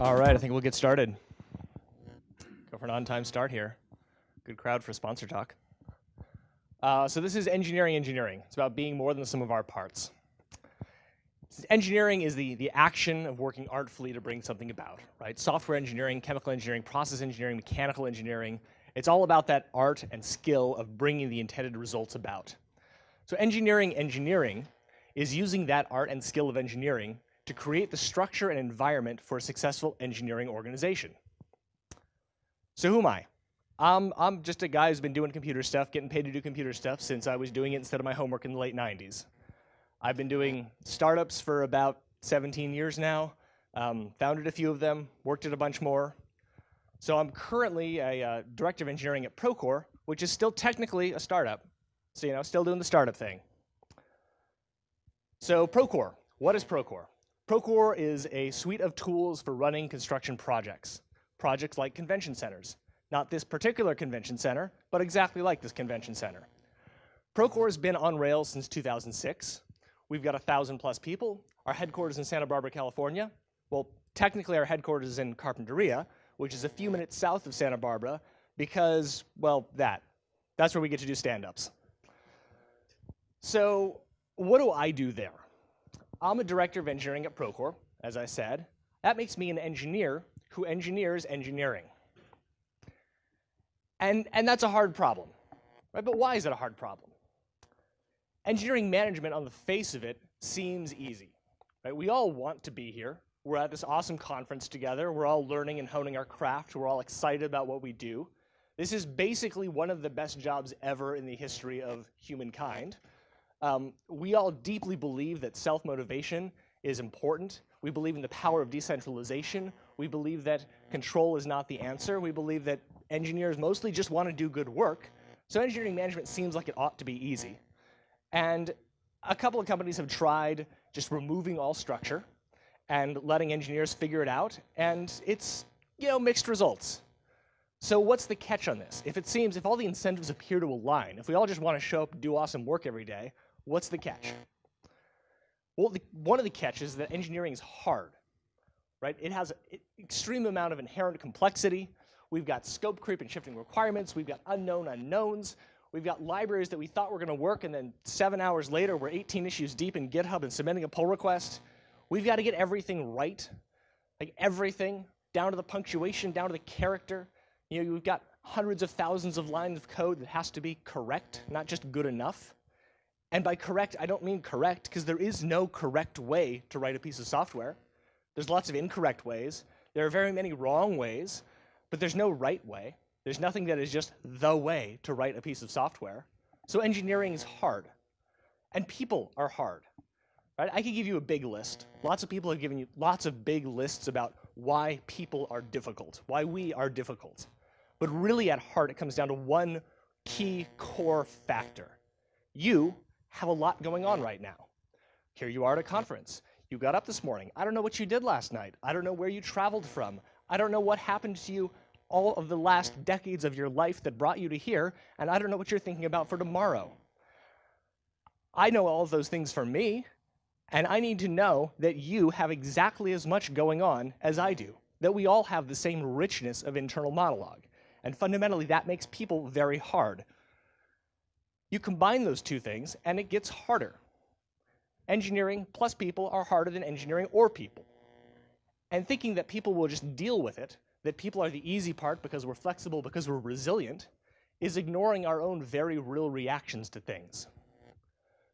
All right, I think we'll get started. Go for an on-time start here. Good crowd for sponsor talk. Uh, so this is engineering engineering. It's about being more than the sum of our parts. Engineering is the, the action of working artfully to bring something about, right? Software engineering, chemical engineering, process engineering, mechanical engineering. It's all about that art and skill of bringing the intended results about. So engineering engineering is using that art and skill of engineering to create the structure and environment for a successful engineering organization. So who am I? Um, I'm just a guy who's been doing computer stuff, getting paid to do computer stuff since I was doing it instead of my homework in the late 90s. I've been doing startups for about 17 years now, um, founded a few of them, worked at a bunch more. So I'm currently a uh, director of engineering at Procore, which is still technically a startup. So, you know, still doing the startup thing. So Procore, what is Procore? Procore is a suite of tools for running construction projects. Projects like convention centers. Not this particular convention center, but exactly like this convention center. Procore has been on Rails since 2006. We've got a thousand plus people. Our headquarters in Santa Barbara, California. Well, technically our headquarters is in Carpinteria, which is a few minutes south of Santa Barbara, because, well, that. That's where we get to do stand-ups. So what do I do there? I'm a director of engineering at Procore, as I said. That makes me an engineer who engineers engineering. And, and that's a hard problem, right? But why is it a hard problem? Engineering management on the face of it seems easy, right? We all want to be here. We're at this awesome conference together. We're all learning and honing our craft. We're all excited about what we do. This is basically one of the best jobs ever in the history of humankind. Um, we all deeply believe that self-motivation is important. We believe in the power of decentralization. We believe that control is not the answer. We believe that engineers mostly just want to do good work. So engineering management seems like it ought to be easy. And a couple of companies have tried just removing all structure and letting engineers figure it out, and it's, you know, mixed results. So what's the catch on this? If it seems, if all the incentives appear to align, if we all just want to show up and do awesome work every day, what's the catch? Well, the, one of the catches is that engineering is hard, right? It has an extreme amount of inherent complexity. We've got scope creep and shifting requirements. We've got unknown unknowns. We've got libraries that we thought were going to work, and then seven hours later, we're 18 issues deep in GitHub and submitting a pull request. We've got to get everything right, like everything, down to the punctuation, down to the character. You know, we've got hundreds of thousands of lines of code that has to be correct, not just good enough. And by correct, I don't mean correct, because there is no correct way to write a piece of software. There's lots of incorrect ways. There are very many wrong ways, but there's no right way. There's nothing that is just the way to write a piece of software. So engineering is hard. And people are hard. Right? I could give you a big list. Lots of people have given you lots of big lists about why people are difficult, why we are difficult. But really at heart, it comes down to one key core factor. You have a lot going on right now. Here you are at a conference. You got up this morning. I don't know what you did last night. I don't know where you traveled from. I don't know what happened to you all of the last decades of your life that brought you to here, and I don't know what you're thinking about for tomorrow. I know all of those things for me, and I need to know that you have exactly as much going on as I do, that we all have the same richness of internal monologue. And fundamentally, that makes people very hard. You combine those two things, and it gets harder. Engineering plus people are harder than engineering or people. And thinking that people will just deal with it, that people are the easy part because we're flexible, because we're resilient, is ignoring our own very real reactions to things.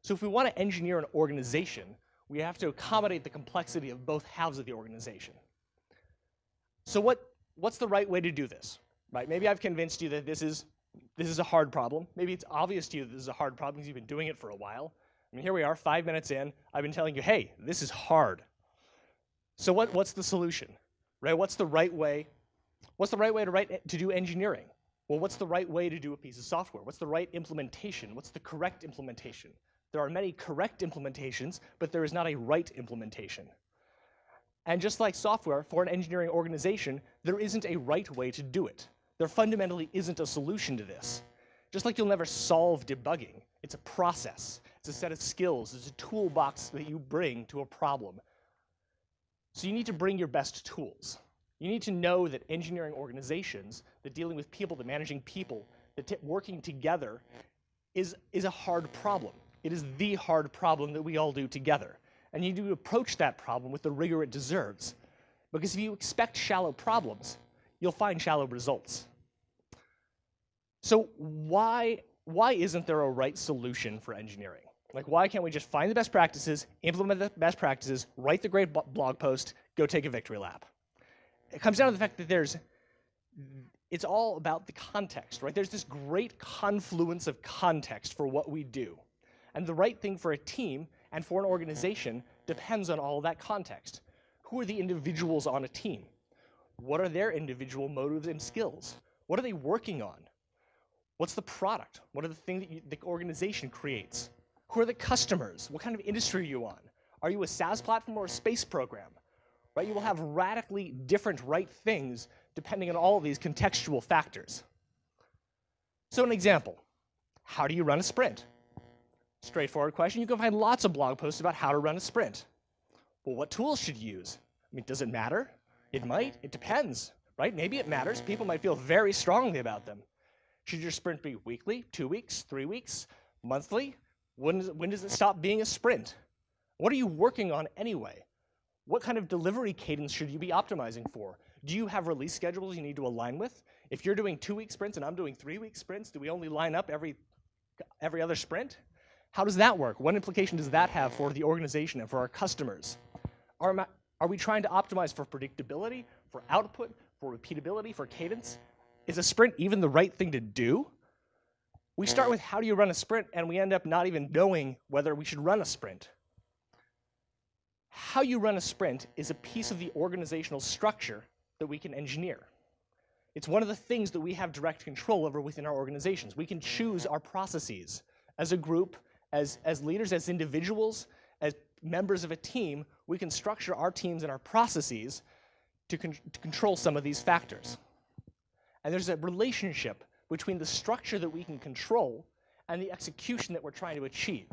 So if we want to engineer an organization, we have to accommodate the complexity of both halves of the organization. So what, what's the right way to do this? Right? Maybe I've convinced you that this is this is a hard problem. Maybe it's obvious to you that this is a hard problem because you've been doing it for a while. I mean, here we are, five minutes in. I've been telling you, hey, this is hard. So what, what's the solution? Right? What's the right way? What's the right way to write eh, to do engineering? Well, what's the right way to do a piece of software? What's the right implementation? What's the correct implementation? There are many correct implementations, but there is not a right implementation. And just like software, for an engineering organization, there isn't a right way to do it. There fundamentally isn't a solution to this. Just like you'll never solve debugging, it's a process. It's a set of skills. It's a toolbox that you bring to a problem. So you need to bring your best tools. You need to know that engineering organizations, that dealing with people, that managing people, that working together is, is a hard problem. It is the hard problem that we all do together. And you need to approach that problem with the rigor it deserves. Because if you expect shallow problems, you'll find shallow results. So why, why isn't there a right solution for engineering? Like, why can't we just find the best practices, implement the best practices, write the great blog post, go take a victory lap? It comes down to the fact that there's, it's all about the context, right? There's this great confluence of context for what we do. And the right thing for a team and for an organization depends on all that context. Who are the individuals on a team? What are their individual motives and skills? What are they working on? What's the product? What are the things that you, the organization creates? Who are the customers? What kind of industry are you on? Are you a SaaS platform or a space program? Right? You will have radically different right things depending on all of these contextual factors. So an example, how do you run a sprint? Straightforward question. You can find lots of blog posts about how to run a sprint. Well, what tools should you use? I mean, does it matter? It might. It depends, right? Maybe it matters. People might feel very strongly about them. Should your sprint be weekly, two weeks, three weeks, monthly? When does, it, when does it stop being a sprint? What are you working on anyway? What kind of delivery cadence should you be optimizing for? Do you have release schedules you need to align with? If you're doing two-week sprints and I'm doing three-week sprints, do we only line up every, every other sprint? How does that work? What implication does that have for the organization and for our customers? Are, are we trying to optimize for predictability, for output, for repeatability, for cadence? Is a sprint even the right thing to do? We start with how do you run a sprint, and we end up not even knowing whether we should run a sprint. How you run a sprint is a piece of the organizational structure that we can engineer. It's one of the things that we have direct control over within our organizations. We can choose our processes as a group, as, as leaders, as individuals, as members of a team, we can structure our teams and our processes to, con to control some of these factors. And there's a relationship between the structure that we can control and the execution that we're trying to achieve.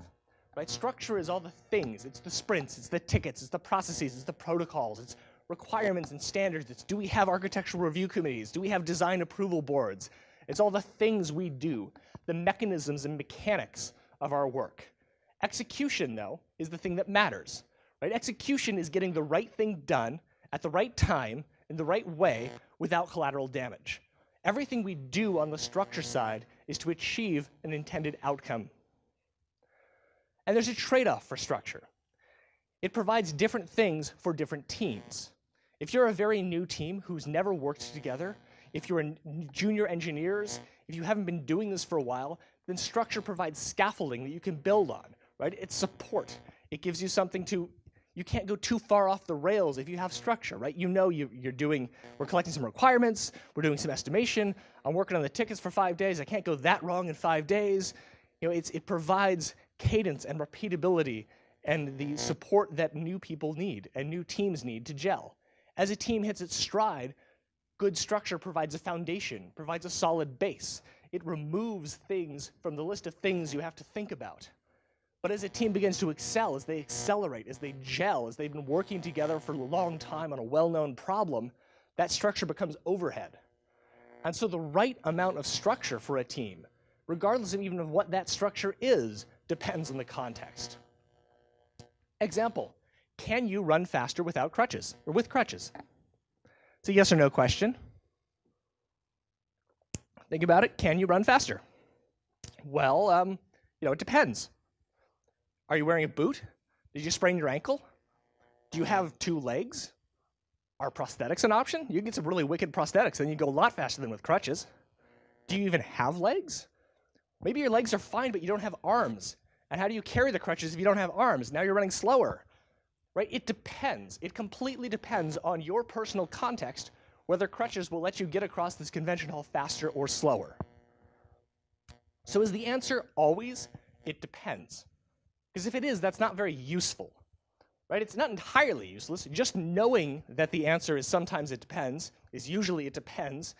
Right? Structure is all the things. It's the sprints, it's the tickets, it's the processes, it's the protocols, it's requirements and standards. It's do we have architectural review committees? Do we have design approval boards? It's all the things we do, the mechanisms and mechanics of our work. Execution, though, is the thing that matters. Right? Execution is getting the right thing done at the right time in the right way without collateral damage. Everything we do on the structure side is to achieve an intended outcome. And there's a trade-off for structure. It provides different things for different teams. If you're a very new team who's never worked together, if you're junior engineers, if you haven't been doing this for a while, then structure provides scaffolding that you can build on, right? It's support. It gives you something to you can't go too far off the rails if you have structure, right? You know you, are doing, we're collecting some requirements, we're doing some estimation, I'm working on the tickets for five days, I can't go that wrong in five days. You know, it provides cadence and repeatability and the support that new people need and new teams need to gel. As a team hits its stride, good structure provides a foundation, provides a solid base. It removes things from the list of things you have to think about. But as a team begins to excel, as they accelerate, as they gel, as they've been working together for a long time on a well-known problem, that structure becomes overhead. And so the right amount of structure for a team, regardless of even of what that structure is, depends on the context. Example, can you run faster without crutches, or with crutches? It's a yes or no question. Think about it, can you run faster? Well, um, you know, it depends. Are you wearing a boot? Did you sprain your ankle? Do you have two legs? Are prosthetics an option? You can get some really wicked prosthetics, and you go a lot faster than with crutches. Do you even have legs? Maybe your legs are fine, but you don't have arms. And how do you carry the crutches if you don't have arms? Now you're running slower. Right? It depends. It completely depends on your personal context whether crutches will let you get across this convention hall faster or slower. So is the answer always, it depends? Because if it is, that's not very useful. Right? It's not entirely useless. Just knowing that the answer is sometimes it depends, is usually it depends,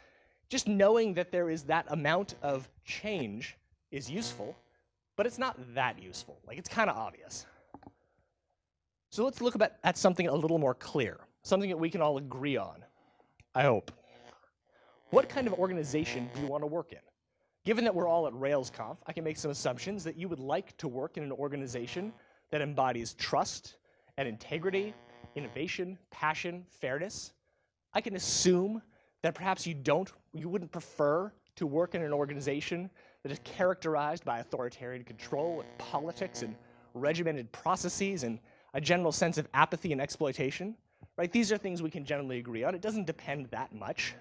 just knowing that there is that amount of change is useful, but it's not that useful. Like, it's kind of obvious. So let's look at, at something a little more clear, something that we can all agree on. I hope. What kind of organization do you want to work in? Given that we're all at RailsConf, I can make some assumptions that you would like to work in an organization that embodies trust and integrity, innovation, passion, fairness. I can assume that perhaps you don't, you wouldn't prefer to work in an organization that is characterized by authoritarian control and politics and regimented processes and a general sense of apathy and exploitation. Right? These are things we can generally agree on. It doesn't depend that much.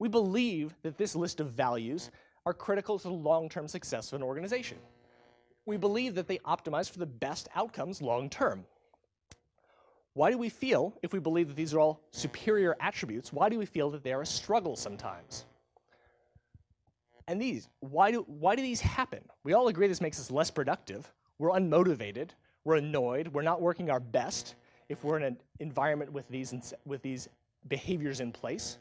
We believe that this list of values are critical to the long-term success of an organization. We believe that they optimize for the best outcomes long-term. Why do we feel, if we believe that these are all superior attributes, why do we feel that they are a struggle sometimes? And these, why do, why do these happen? We all agree this makes us less productive, we're unmotivated, we're annoyed, we're not working our best if we're in an environment with these, with these behaviors in place.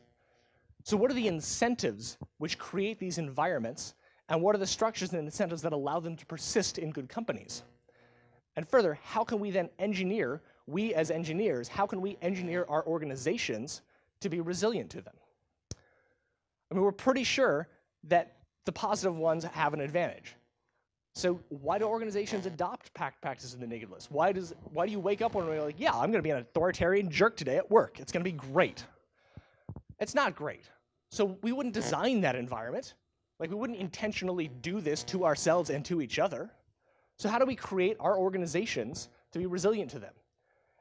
So what are the incentives which create these environments, and what are the structures and incentives that allow them to persist in good companies? And further, how can we then engineer, we as engineers, how can we engineer our organizations to be resilient to them? I mean, we're pretty sure that the positive ones have an advantage. So why do organizations adopt pact practices in the negative list? Why, does, why do you wake up one day like, yeah, I'm going to be an authoritarian jerk today at work. It's going to be great. It's not great. So we wouldn't design that environment. Like we wouldn't intentionally do this to ourselves and to each other. So how do we create our organizations to be resilient to them?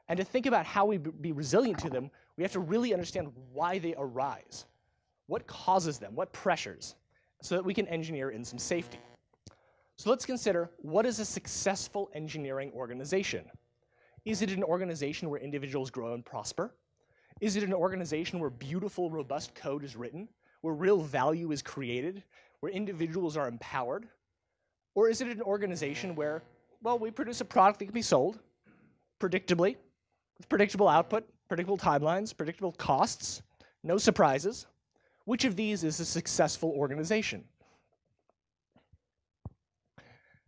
And to think about how we be resilient to them, we have to really understand why they arise. What causes them? What pressures? so that we can engineer in some safety. So let's consider what is a successful engineering organization? Is it an organization where individuals grow and prosper? Is it an organization where beautiful, robust code is written, where real value is created, where individuals are empowered? Or is it an organization where, well, we produce a product that can be sold predictably, with predictable output, predictable timelines, predictable costs, no surprises, which of these is a successful organization?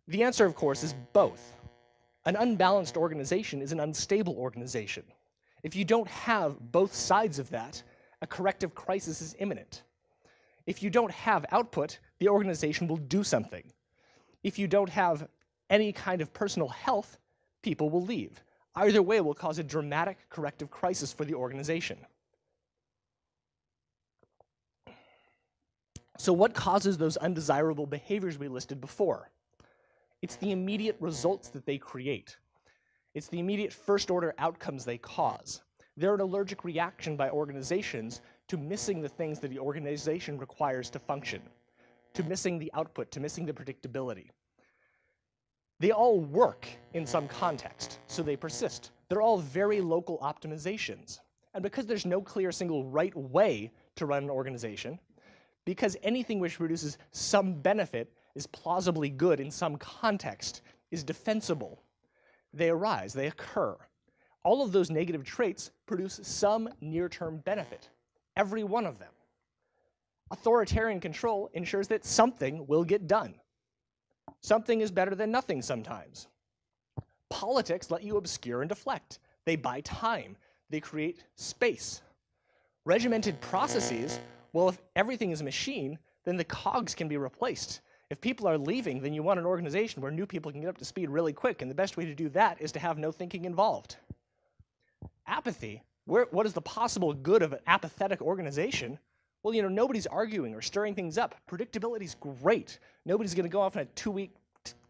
The answer, of course, is both. An unbalanced organization is an unstable organization. If you don't have both sides of that, a corrective crisis is imminent. If you don't have output, the organization will do something. If you don't have any kind of personal health, people will leave. Either way will cause a dramatic corrective crisis for the organization. So what causes those undesirable behaviors we listed before? It's the immediate results that they create. It's the immediate first order outcomes they cause. They're an allergic reaction by organizations to missing the things that the organization requires to function, to missing the output, to missing the predictability. They all work in some context, so they persist. They're all very local optimizations. And because there's no clear single right way to run an organization, because anything which produces some benefit is plausibly good in some context, is defensible. They arise, they occur. All of those negative traits produce some near-term benefit, every one of them. Authoritarian control ensures that something will get done. Something is better than nothing sometimes. Politics let you obscure and deflect. They buy time. They create space. Regimented processes well, if everything is a machine, then the cogs can be replaced. If people are leaving, then you want an organization where new people can get up to speed really quick, and the best way to do that is to have no thinking involved. Apathy, where, what is the possible good of an apathetic organization? Well, you know, nobody's arguing or stirring things up. Predictability is great. Nobody's going to go off on a two-week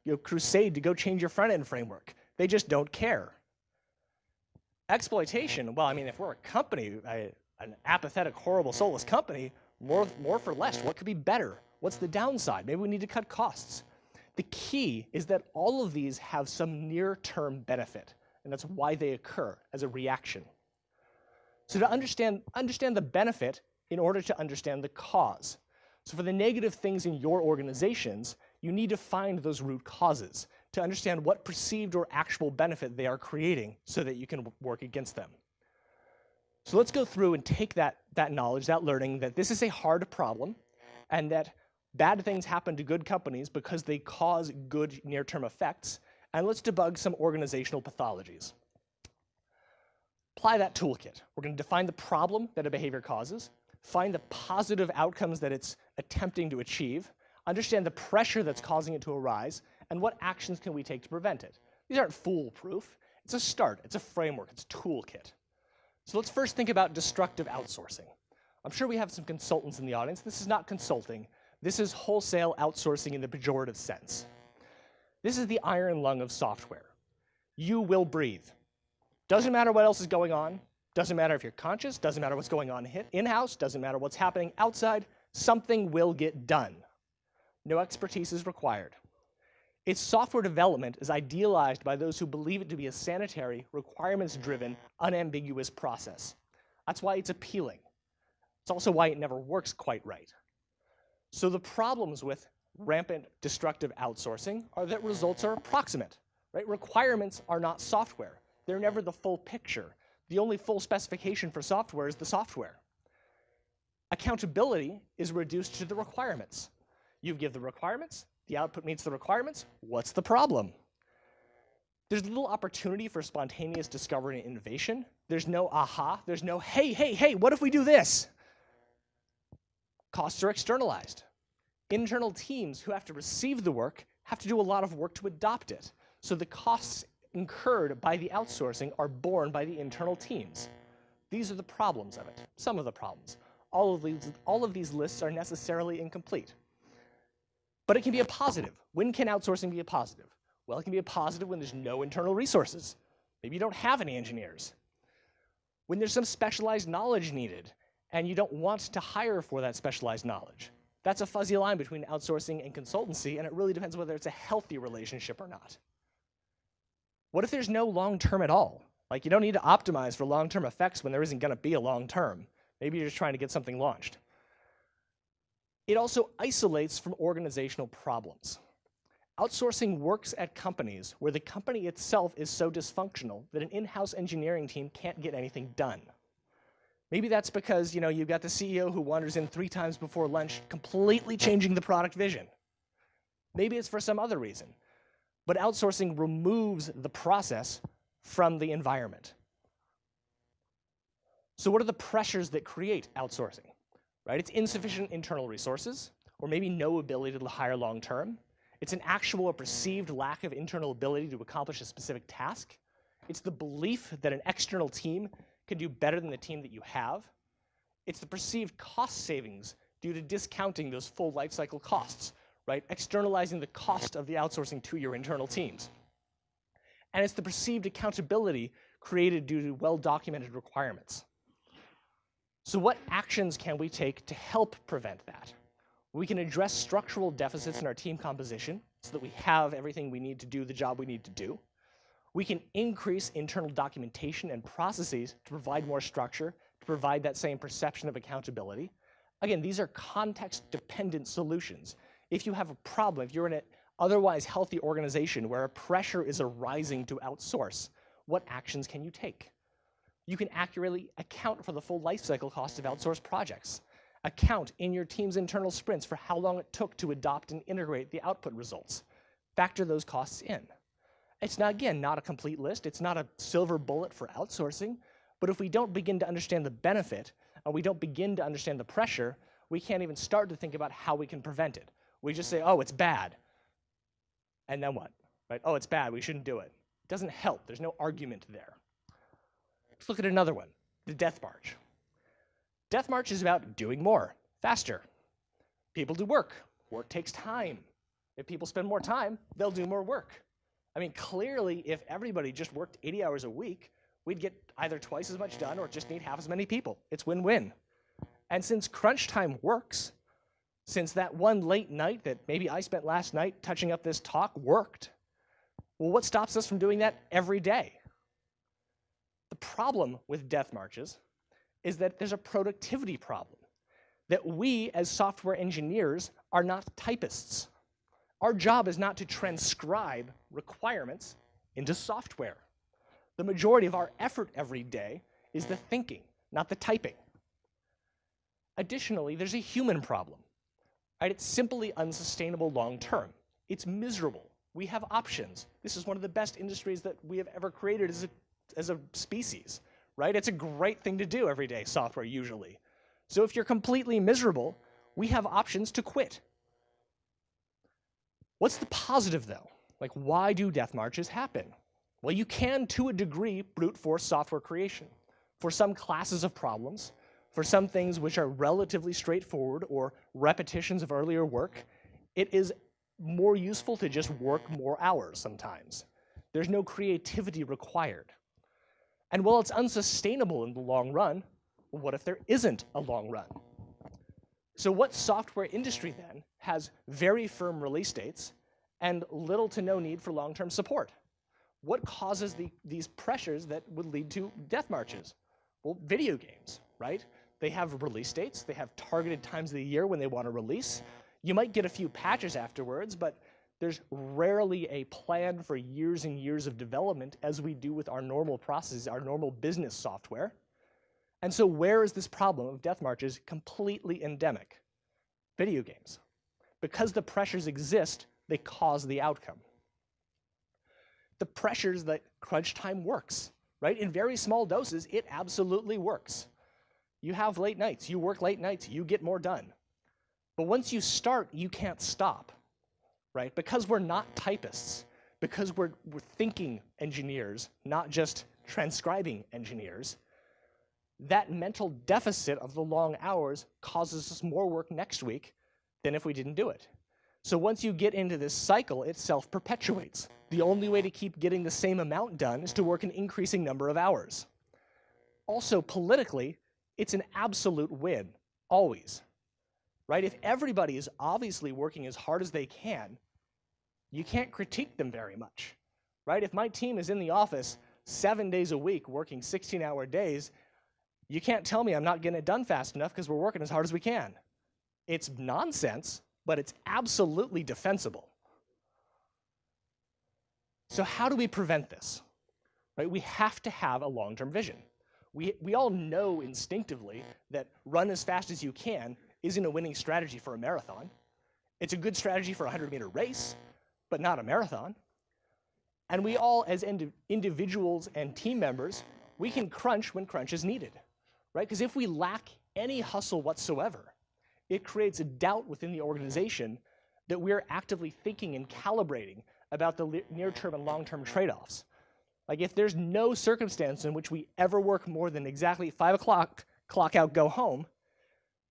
you know, crusade to go change your front-end framework. They just don't care. Exploitation, well, I mean, if we're a company, I, an apathetic, horrible, soulless company, more, more for less. What could be better? What's the downside? Maybe we need to cut costs. The key is that all of these have some near-term benefit, and that's why they occur as a reaction. So to understand, understand the benefit in order to understand the cause. So for the negative things in your organizations, you need to find those root causes to understand what perceived or actual benefit they are creating so that you can work against them. So let's go through and take that, that knowledge, that learning, that this is a hard problem, and that bad things happen to good companies because they cause good near-term effects, and let's debug some organizational pathologies. Apply that toolkit. We're going to define the problem that a behavior causes, find the positive outcomes that it's attempting to achieve, understand the pressure that's causing it to arise, and what actions can we take to prevent it. These aren't foolproof. It's a start. It's a framework. It's a toolkit. So let's first think about destructive outsourcing. I'm sure we have some consultants in the audience. This is not consulting. This is wholesale outsourcing in the pejorative sense. This is the iron lung of software. You will breathe. Doesn't matter what else is going on. Doesn't matter if you're conscious. Doesn't matter what's going on in-house. Doesn't matter what's happening outside. Something will get done. No expertise is required. Its software development is idealized by those who believe it to be a sanitary, requirements-driven, unambiguous process. That's why it's appealing. It's also why it never works quite right. So the problems with rampant destructive outsourcing are that results are approximate. Right? Requirements are not software. They're never the full picture. The only full specification for software is the software. Accountability is reduced to the requirements. You give the requirements, the output meets the requirements, what's the problem? There's little opportunity for spontaneous discovery and innovation. There's no aha, there's no, hey, hey, hey, what if we do this? Costs are externalized. Internal teams who have to receive the work have to do a lot of work to adopt it. So the costs incurred by the outsourcing are borne by the internal teams. These are the problems of it, some of the problems. All of these, all of these lists are necessarily incomplete. But it can be a positive. When can outsourcing be a positive? Well, it can be a positive when there's no internal resources. Maybe you don't have any engineers. When there's some specialized knowledge needed, and you don't want to hire for that specialized knowledge. That's a fuzzy line between outsourcing and consultancy, and it really depends whether it's a healthy relationship or not. What if there's no long term at all? Like, you don't need to optimize for long term effects when there isn't going to be a long term. Maybe you're just trying to get something launched. It also isolates from organizational problems. Outsourcing works at companies where the company itself is so dysfunctional that an in house engineering team can't get anything done. Maybe that's because you know, you've got the CEO who wanders in three times before lunch, completely changing the product vision. Maybe it's for some other reason. But outsourcing removes the process from the environment. So what are the pressures that create outsourcing? Right? It's insufficient internal resources, or maybe no ability to hire long term. It's an actual or perceived lack of internal ability to accomplish a specific task. It's the belief that an external team can do better than the team that you have. It's the perceived cost savings due to discounting those full lifecycle costs, right? Externalizing the cost of the outsourcing to your internal teams. And it's the perceived accountability created due to well-documented requirements. So what actions can we take to help prevent that? We can address structural deficits in our team composition so that we have everything we need to do the job we need to do. We can increase internal documentation and processes to provide more structure, to provide that same perception of accountability. Again, these are context-dependent solutions. If you have a problem, if you're in an otherwise healthy organization where a pressure is arising to outsource, what actions can you take? You can accurately account for the full lifecycle cost of outsourced projects. Account in your team's internal sprints for how long it took to adopt and integrate the output results. Factor those costs in. It's not, again, not a complete list. It's not a silver bullet for outsourcing. But if we don't begin to understand the benefit, and we don't begin to understand the pressure, we can't even start to think about how we can prevent it. We just say, oh, it's bad. And then what? Right? Oh, it's bad. We shouldn't do it. It doesn't help. There's no argument there. Let's look at another one, the death march. Death march is about doing more, faster. People do work. Work takes time. If people spend more time, they'll do more work. I mean, clearly, if everybody just worked 80 hours a week, we'd get either twice as much done or just need half as many people. It's win-win. And since crunch time works, since that one late night that maybe I spent last night touching up this talk worked, well, what stops us from doing that every day? The problem with death marches is that there's a productivity problem, that we as software engineers are not typists. Our job is not to transcribe requirements into software. The majority of our effort every day is the thinking, not the typing. Additionally, there's a human problem. Right? It's simply unsustainable long term. It's miserable. We have options. This is one of the best industries that we have ever created as a, as a species. right? It's a great thing to do every day, software usually. So if you're completely miserable, we have options to quit. What's the positive though? Like why do death marches happen? Well, you can, to a degree, brute force software creation. For some classes of problems, for some things which are relatively straightforward or repetitions of earlier work, it is more useful to just work more hours sometimes. There's no creativity required. And while it's unsustainable in the long run, what if there isn't a long run? So what software industry then has very firm release dates and little to no need for long-term support? What causes the, these pressures that would lead to death marches? Well, video games, right? They have release dates, they have targeted times of the year when they want to release. You might get a few patches afterwards, but there's rarely a plan for years and years of development as we do with our normal processes, our normal business software. And so where is this problem of death marches completely endemic? Video games. Because the pressures exist, they cause the outcome. The pressures that crunch time works, right? In very small doses, it absolutely works. You have late nights, you work late nights, you get more done. But once you start, you can't stop, right? Because we're not typists, because we're, we're thinking engineers, not just transcribing engineers, that mental deficit of the long hours causes us more work next week than if we didn't do it. So once you get into this cycle, it self-perpetuates. The only way to keep getting the same amount done is to work an increasing number of hours. Also, politically, it's an absolute win, always. Right? If everybody is obviously working as hard as they can, you can't critique them very much. Right? If my team is in the office seven days a week working 16-hour days, you can't tell me I'm not getting it done fast enough because we're working as hard as we can. It's nonsense, but it's absolutely defensible. So how do we prevent this? Right? We have to have a long-term vision. We, we all know instinctively that run as fast as you can isn't a winning strategy for a marathon. It's a good strategy for a 100-meter race, but not a marathon. And we all, as ind individuals and team members, we can crunch when crunch is needed right? Because if we lack any hustle whatsoever, it creates a doubt within the organization that we're actively thinking and calibrating about the near-term and long-term trade-offs. Like if there's no circumstance in which we ever work more than exactly five o'clock, clock out, go home,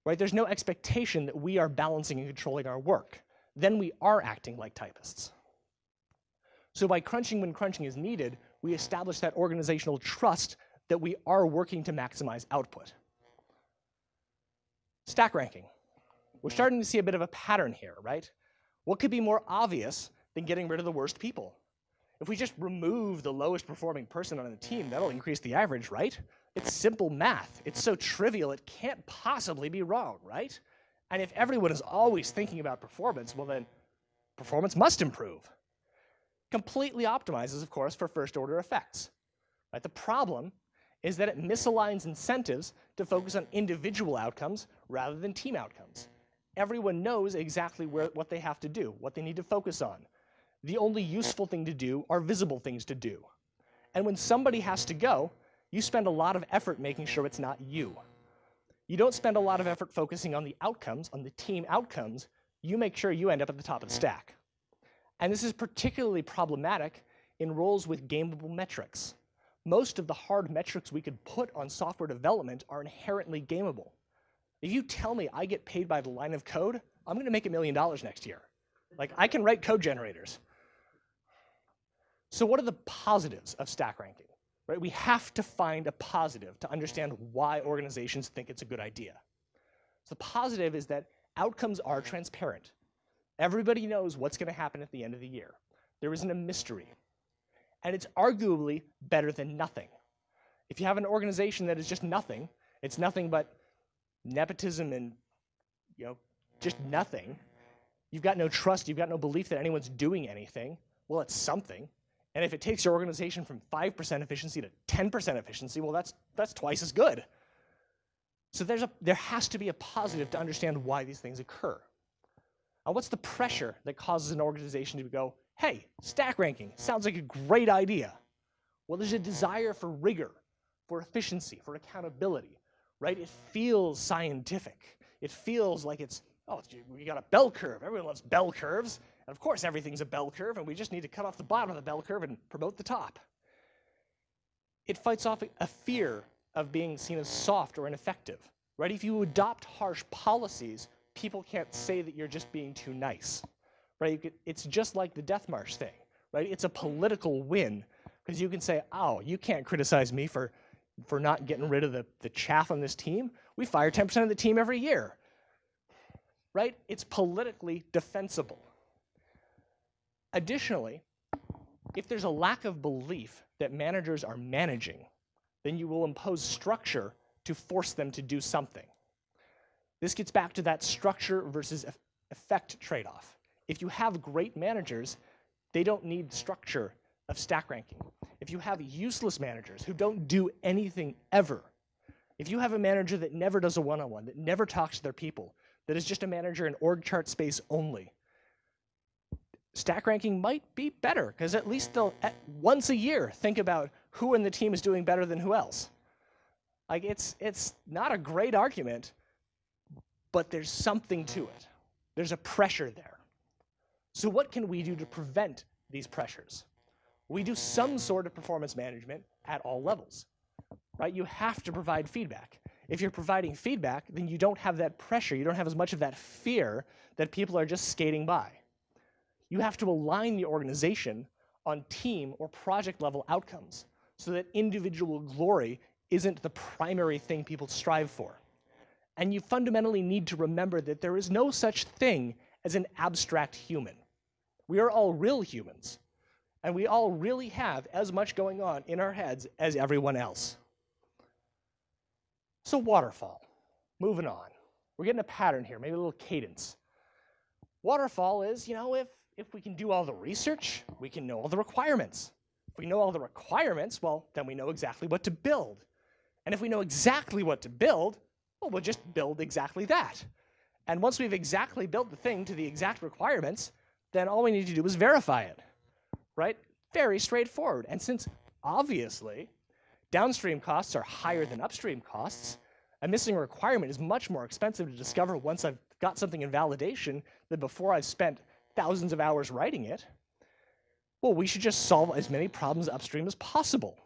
right? There's no expectation that we are balancing and controlling our work. Then we are acting like typists. So by crunching when crunching is needed, we establish that organizational trust that we are working to maximize output. Stack ranking. We're starting to see a bit of a pattern here, right? What could be more obvious than getting rid of the worst people? If we just remove the lowest performing person on the team, that'll increase the average, right? It's simple math. It's so trivial, it can't possibly be wrong, right? And if everyone is always thinking about performance, well then, performance must improve. Completely optimizes, of course, for first order effects. Right? The problem is that it misaligns incentives to focus on individual outcomes rather than team outcomes. Everyone knows exactly where, what they have to do, what they need to focus on. The only useful thing to do are visible things to do. And when somebody has to go, you spend a lot of effort making sure it's not you. You don't spend a lot of effort focusing on the outcomes, on the team outcomes, you make sure you end up at the top of the stack. And this is particularly problematic in roles with gameable metrics most of the hard metrics we could put on software development are inherently gameable. If you tell me I get paid by the line of code, I'm going to make a million dollars next year. Like, I can write code generators. So what are the positives of stack ranking? Right? We have to find a positive to understand why organizations think it's a good idea. So the positive is that outcomes are transparent. Everybody knows what's going to happen at the end of the year. There isn't a mystery and it's arguably better than nothing. If you have an organization that is just nothing, it's nothing but nepotism and you know, just nothing. You've got no trust, you've got no belief that anyone's doing anything. Well, it's something. And if it takes your organization from 5% efficiency to 10% efficiency, well, that's, that's twice as good. So there's a, there has to be a positive to understand why these things occur. Now, what's the pressure that causes an organization to go, hey, stack ranking sounds like a great idea. Well, there's a desire for rigor, for efficiency, for accountability, right? It feels scientific. It feels like it's, oh, we got a bell curve. Everyone loves bell curves. And of course, everything's a bell curve, and we just need to cut off the bottom of the bell curve and promote the top. It fights off a fear of being seen as soft or ineffective, right? If you adopt harsh policies, people can't say that you're just being too nice, right? Could, it's just like the Death March thing, right? It's a political win because you can say, oh, you can't criticize me for, for not getting rid of the, the chaff on this team. We fire 10% of the team every year, right? It's politically defensible. Additionally, if there's a lack of belief that managers are managing, then you will impose structure to force them to do something. This gets back to that structure versus effect trade-off. If you have great managers, they don't need structure of stack ranking. If you have useless managers who don't do anything ever, if you have a manager that never does a one-on-one, -on -one, that never talks to their people, that is just a manager in org chart space only, stack ranking might be better because at least they'll at once a year think about who in the team is doing better than who else. Like it's it's not a great argument, but there's something to it. There's a pressure there. So what can we do to prevent these pressures? We do some sort of performance management at all levels. Right? You have to provide feedback. If you're providing feedback, then you don't have that pressure. You don't have as much of that fear that people are just skating by you have to align the organization on team or project level outcomes so that individual glory isn't the primary thing people strive for. And you fundamentally need to remember that there is no such thing as an abstract human. We are all real humans, and we all really have as much going on in our heads as everyone else. So waterfall, moving on. We're getting a pattern here, maybe a little cadence. Waterfall is, you know, if if we can do all the research, we can know all the requirements. If we know all the requirements, well, then we know exactly what to build. And if we know exactly what to build, well, we'll just build exactly that. And once we've exactly built the thing to the exact requirements, then all we need to do is verify it, right? Very straightforward. And since obviously downstream costs are higher than upstream costs, a missing requirement is much more expensive to discover once I've got something in validation than before I've spent thousands of hours writing it. Well, we should just solve as many problems upstream as possible.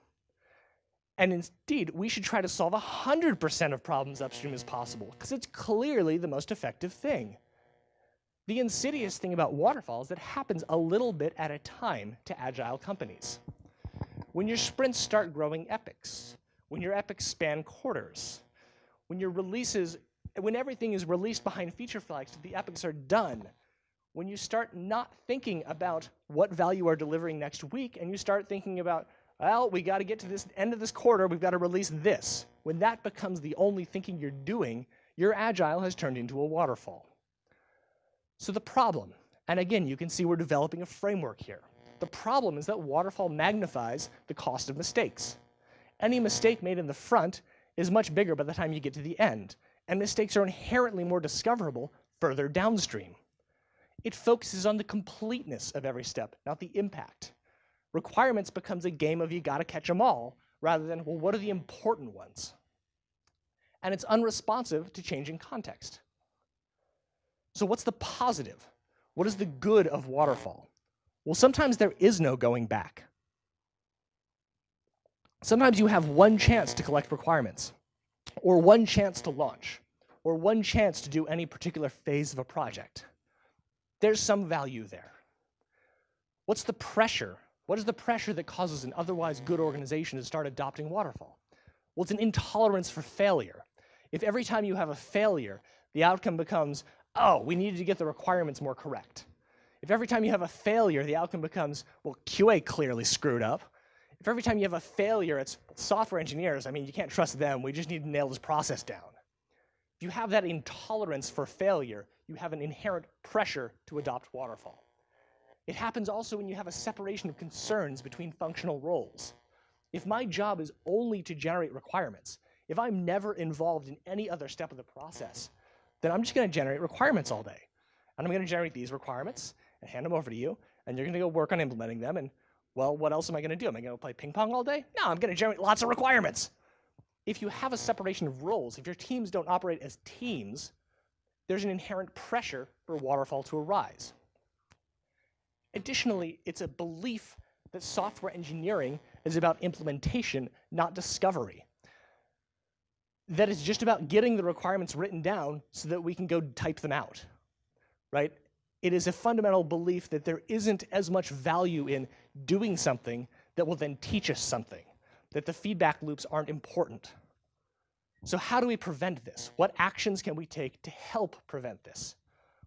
And indeed, we should try to solve 100% of problems upstream as possible, because it's clearly the most effective thing. The insidious thing about waterfalls that happens a little bit at a time to agile companies. When your sprints start growing epics, when your epics span quarters, when your releases, when everything is released behind feature flags, the epics are done, when you start not thinking about what value are delivering next week and you start thinking about, well, we got to get to this end of this quarter, we've got to release this. When that becomes the only thinking you're doing, your agile has turned into a waterfall. So the problem, and again, you can see we're developing a framework here. The problem is that waterfall magnifies the cost of mistakes. Any mistake made in the front is much bigger by the time you get to the end, and mistakes are inherently more discoverable further downstream. It focuses on the completeness of every step, not the impact. Requirements becomes a game of you gotta catch them all, rather than, well, what are the important ones? And it's unresponsive to changing context. So what's the positive? What is the good of waterfall? Well, sometimes there is no going back. Sometimes you have one chance to collect requirements, or one chance to launch, or one chance to do any particular phase of a project there's some value there. What's the pressure? What is the pressure that causes an otherwise good organization to start adopting waterfall? Well, it's an intolerance for failure. If every time you have a failure, the outcome becomes, oh, we needed to get the requirements more correct. If every time you have a failure, the outcome becomes, well, QA clearly screwed up. If every time you have a failure, it's software engineers, I mean, you can't trust them, we just need to nail this process down. If you have that intolerance for failure, you have an inherent pressure to adopt waterfall. It happens also when you have a separation of concerns between functional roles. If my job is only to generate requirements, if I'm never involved in any other step of the process, then I'm just going to generate requirements all day. And I'm going to generate these requirements and hand them over to you, and you're going to go work on implementing them. And, well, what else am I going to do? Am I going to play ping pong all day? No, I'm going to generate lots of requirements. if you have a separation of roles, if your teams don't operate as teams, there's an inherent pressure for waterfall to arise. Additionally, it's a belief that software engineering is about implementation, not discovery. That it's just about getting the requirements written down so that we can go type them out, right? It is a fundamental belief that there isn't as much value in doing something that will then teach us something, that the feedback loops aren't important. So how do we prevent this? What actions can we take to help prevent this?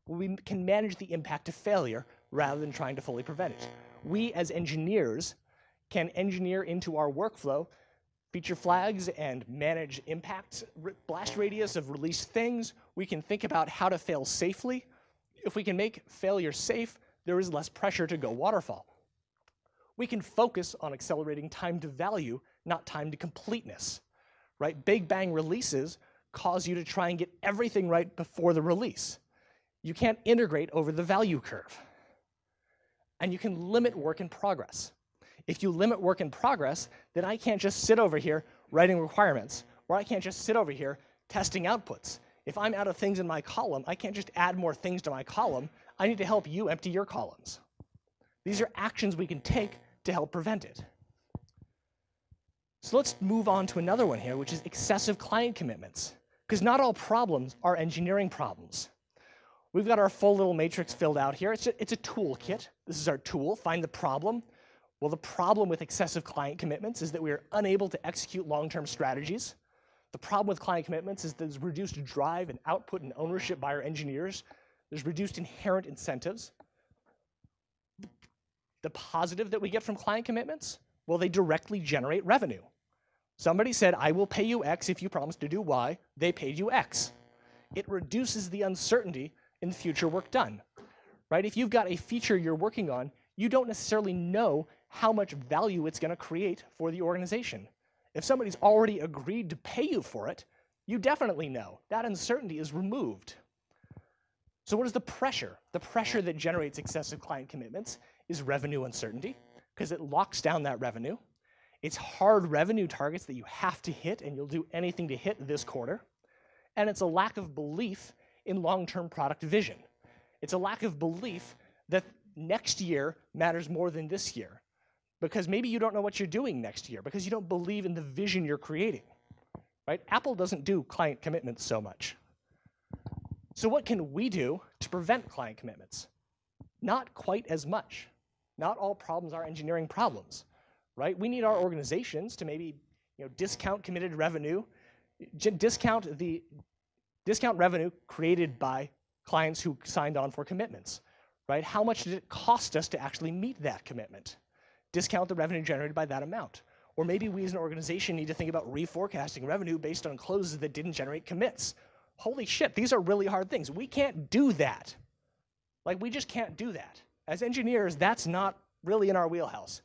Well, we can manage the impact of failure rather than trying to fully prevent it. We as engineers can engineer into our workflow feature flags and manage impact blast radius of released things. We can think about how to fail safely. If we can make failure safe, there is less pressure to go waterfall. We can focus on accelerating time to value, not time to completeness. Right? Big bang releases cause you to try and get everything right before the release. You can't integrate over the value curve and you can limit work in progress. If you limit work in progress, then I can't just sit over here writing requirements, or I can't just sit over here testing outputs. If I'm out of things in my column, I can't just add more things to my column. I need to help you empty your columns. These are actions we can take to help prevent it. So let's move on to another one here, which is excessive client commitments. Because not all problems are engineering problems. We've got our full little matrix filled out here. It's a, it's a toolkit. This is our tool, find the problem. Well, the problem with excessive client commitments is that we are unable to execute long-term strategies. The problem with client commitments is there's reduced drive and output and ownership by our engineers. There's reduced inherent incentives. The positive that we get from client commitments, well, they directly generate revenue. Somebody said, I will pay you X if you promise to do Y. They paid you X. It reduces the uncertainty in future work done. Right? If you've got a feature you're working on, you don't necessarily know how much value it's going to create for the organization. If somebody's already agreed to pay you for it, you definitely know. That uncertainty is removed. So what is the pressure? The pressure that generates excessive client commitments is revenue uncertainty, because it locks down that revenue. It's hard revenue targets that you have to hit, and you'll do anything to hit this quarter. And it's a lack of belief in long-term product vision. It's a lack of belief that next year matters more than this year. Because maybe you don't know what you're doing next year because you don't believe in the vision you're creating. Right? Apple doesn't do client commitments so much. So what can we do to prevent client commitments? Not quite as much. Not all problems are engineering problems. Right? We need our organizations to maybe you know, discount committed revenue, discount the discount revenue created by clients who signed on for commitments, right? How much did it cost us to actually meet that commitment? Discount the revenue generated by that amount. Or maybe we as an organization need to think about reforecasting revenue based on closes that didn't generate commits. Holy shit, these are really hard things. We can't do that. Like, we just can't do that. As engineers, that's not really in our wheelhouse.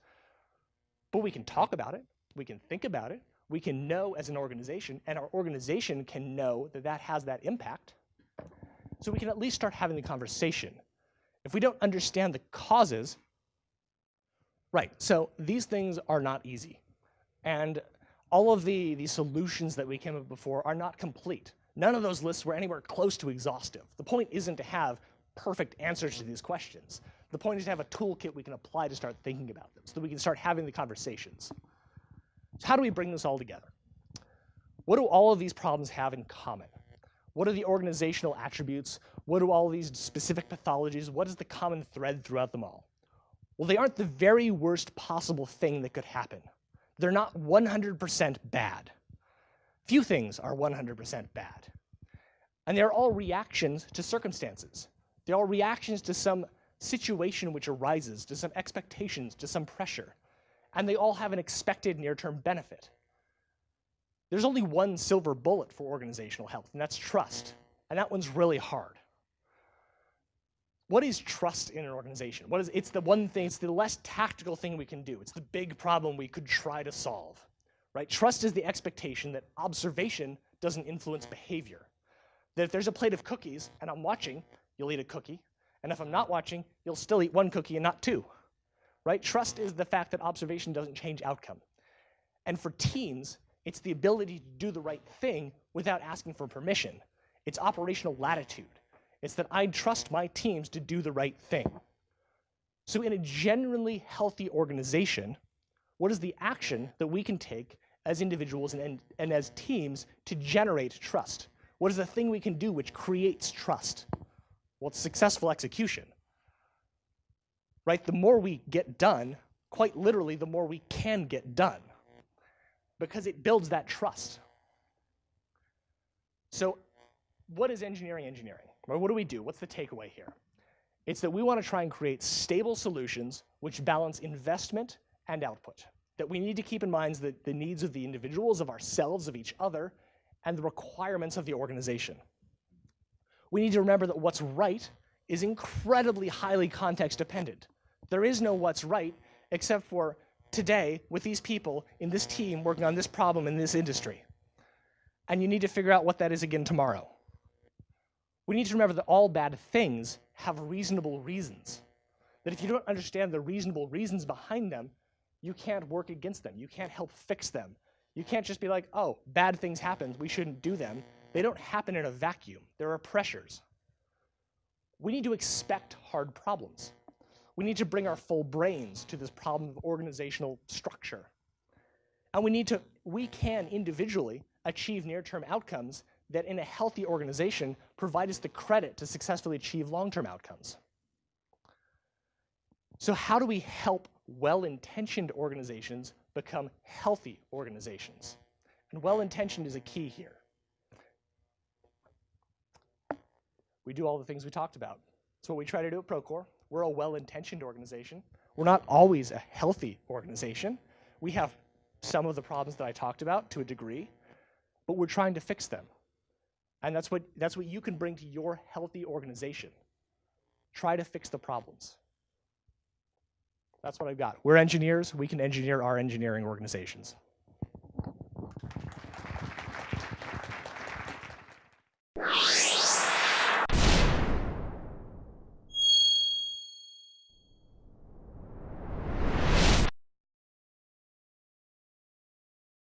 But we can talk about it, we can think about it, we can know as an organization, and our organization can know that that has that impact. So we can at least start having the conversation. If we don't understand the causes, right, so these things are not easy. And all of the, the solutions that we came up before are not complete. None of those lists were anywhere close to exhaustive. The point isn't to have perfect answers to these questions. The point is to have a toolkit we can apply to start thinking about them so that we can start having the conversations. So how do we bring this all together? What do all of these problems have in common? What are the organizational attributes? What do all these specific pathologies, what is the common thread throughout them all? Well, they aren't the very worst possible thing that could happen. They're not 100% bad. Few things are 100% bad. And they're all reactions to circumstances. They're all reactions to some situation which arises, to some expectations, to some pressure and they all have an expected near-term benefit. There's only one silver bullet for organizational health, and that's trust. And that one's really hard. What is trust in an organization? What is, it's the one thing, it's the less tactical thing we can do. It's the big problem we could try to solve. Right? Trust is the expectation that observation doesn't influence behavior. That if there's a plate of cookies and I'm watching, you'll eat a cookie. And if I'm not watching, you'll still eat one cookie and not two right? Trust is the fact that observation doesn't change outcome. And for teams, It's the ability to do the right thing without asking for permission. It's operational latitude. It's that I trust my teams to do the right thing. So, in a genuinely healthy organization, what is the action that we can take as individuals and, and, and, as teams to generate trust? What is the thing we can do which creates trust? Well, it's successful execution. Right? The more we get done, quite literally, the more we can get done because it builds that trust. So, what is engineering engineering? Or what do we do? What's the takeaway here? It's that we want to try and create stable solutions which balance investment and output. That we need to keep in mind the, the needs of the individuals, of ourselves, of each other, and the requirements of the organization. We need to remember that what's right is incredibly highly context dependent. There is no what's right except for today with these people in this team working on this problem in this industry. And you need to figure out what that is again tomorrow. We need to remember that all bad things have reasonable reasons. That if you don't understand the reasonable reasons behind them, you can't work against them. You can't help fix them. You can't just be like, oh, bad things happen, we shouldn't do them. They don't happen in a vacuum. There are pressures. We need to expect hard problems. We need to bring our full brains to this problem of organizational structure. And we need to, we can individually achieve near-term outcomes that in a healthy organization provide us the credit to successfully achieve long-term outcomes. So how do we help well-intentioned organizations become healthy organizations? And well-intentioned is a key here. We do all the things we talked about. That's what we try to do at Procore. We're a well-intentioned organization. We're not always a healthy organization. We have some of the problems that I talked about to a degree, but we're trying to fix them. And that's what, that's what you can bring to your healthy organization. Try to fix the problems. That's what I've got. We're engineers. We can engineer our engineering organizations.